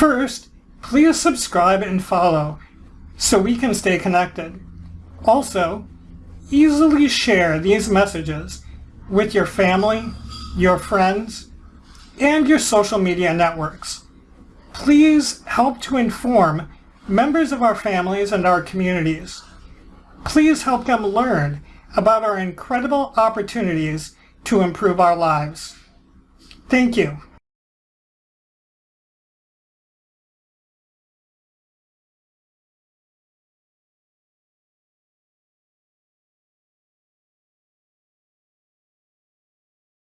First, please subscribe and follow so we can stay connected. Also, easily share these messages with your family, your friends, and your social media networks. Please help to inform members of our families and our communities. Please help them learn about our incredible opportunities to improve our lives. Thank you.